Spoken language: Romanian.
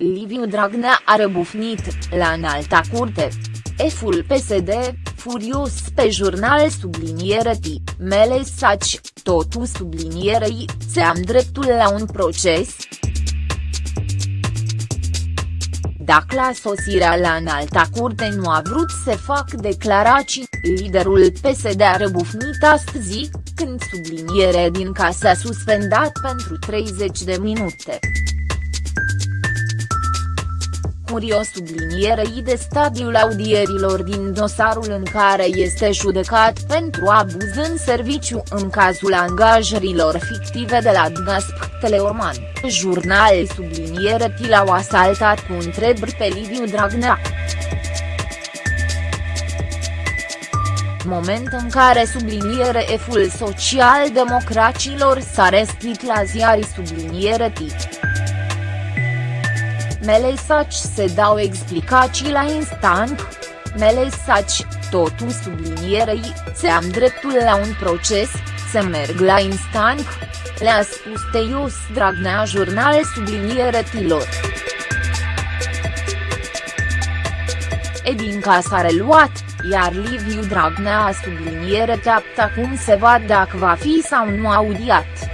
Liviu Dragnea a răbufnit, la înalta curte. Eful PSD, furios pe jurnal subliniere T, mele saci, totul sublinierei, se am dreptul la un proces, dacă la sosirea la înalta curte nu a vrut să fac declarații, liderul PSD a răbufnit astăzi, când subliniere din casă a suspendat pentru 30 de minute. Curio sublinierei de stadiul audierilor din dosarul în care este judecat pentru abuz în serviciu în cazul angajărilor fictive de la Dgasp Teleorman, jurnal subliniere l-au asaltat cu întrebări pe Liviu Dragnea. moment în care subliniere F-ul social-democracilor s-a restit la ziarii subliniere tip. Melesaci se dau explicații la instant. Melesaci, totul sublinierei, se am dreptul la un proces, să merg la instant. Le-a spus Teios Dragnea jurnal subliniere tilor. Edinca s-a reluat, iar Liviu Dragnea a subliniere teapta cum se va dacă va fi sau nu audiat.